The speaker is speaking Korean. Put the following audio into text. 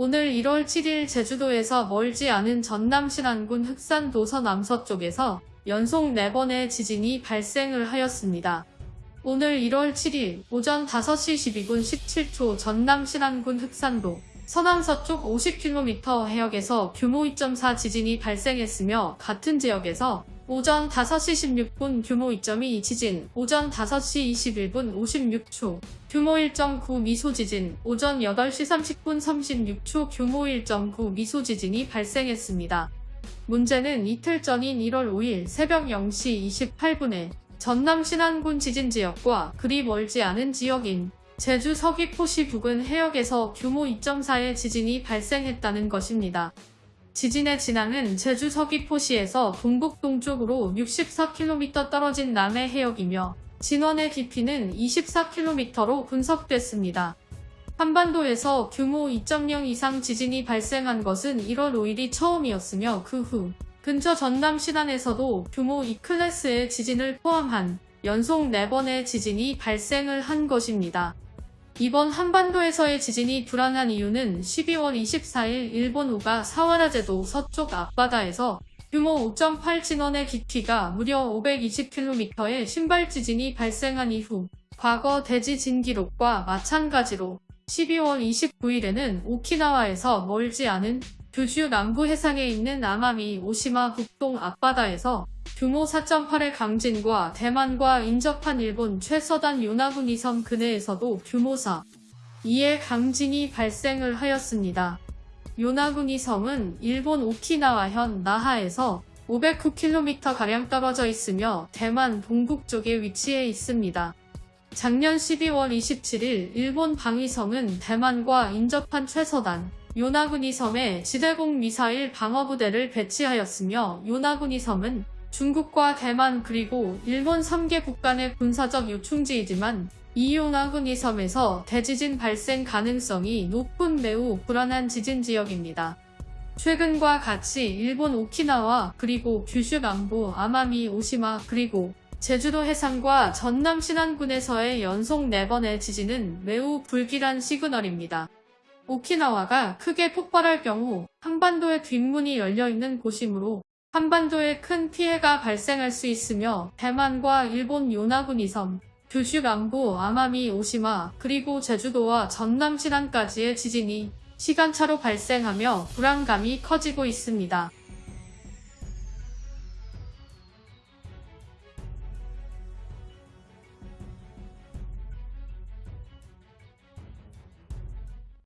오늘 1월 7일 제주도에서 멀지 않은 전남 신안군 흑산 도 서 남서쪽에서 연속 4번의 지진이 발생을 하였습니다. 오늘 1월 7일 오전 5시 12분 17초 전남 신안군 흑산도 서남서쪽 50km 해역에서 규모 2.4 지진이 발생했으며 같은 지역에서 오전 5시 16분 규모 2.2 지진, 오전 5시 21분 56초, 규모 1.9 미소 지진, 오전 8시 30분 36초 규모 1.9 미소 지진이 발생했습니다. 문제는 이틀 전인 1월 5일 새벽 0시 28분에 전남 신안군 지진 지역과 그리 멀지 않은 지역인 제주 서귀포시 부근 해역에서 규모 2.4의 지진이 발생했다는 것입니다. 지진의 진앙은 제주 서귀포시에서 동북 동쪽으로 64km 떨어진 남해 해역이며 진원의 깊이는 24km로 분석됐습니다. 한반도에서 규모 2.0 이상 지진이 발생한 것은 1월 5일이 처음이었으며 그 후 근처 전남 신안에서도 규모 2클래스의 지진을 포함한 연속 4번의 지진이 발생을 한 것입니다. 이번 한반도에서의 지진이 불안한 이유는 12월 24일 일본 우가 사와라제도 서쪽 앞바다에서 규모 5.8 진원의 깊이가 무려 520km의 신발 지진이 발생한 이후 과거 대지진 기록과 마찬가지로 12월 29일에는 오키나와에서 멀지 않은 규슈 남부 해상에 있는 아마미 오시마 북동 앞바다에서 규모 4.8의 강진과 대만과 인접한 일본 최서단 요나군이 섬 근해에서도 규모 4, 2의 강진이 발생을 하였습니다. 요나군이 섬은 일본 오키나와현 나하에서 509km가량 떨어져 있으며 대만 동북쪽에 위치해 있습니다. 작년 12월 27일 일본 방위성은 대만과 인접한 최서단 요나군이 섬에 지대공 미사일 방어부대를 배치하였으며 요나군이 섬은 중국과 대만 그리고 일본 3개 국 간의 군사적 요충지이지만 이 요나군이 섬에서 대지진 발생 가능성이 높은 매우 불안한 지진 지역입니다. 최근과 같이 일본 오키나와 그리고 규슈 남부 아마미 오시마 그리고 제주도 해상과 전남 신안군에서의 연속 4번의 지진은 매우 불길한 시그널입니다. 오키나와가 크게 폭발할 경우 한반도의 뒷문이 열려있는 곳이므로 한반도에 큰 피해가 발생할 수 있으며 대만과 일본 요나군 이 섬, 규슈 남부 아마미 오시마 그리고 제주도와 전남 신안까지의 지진이 시간차로 발생하며 불안감이 커지고 있습니다.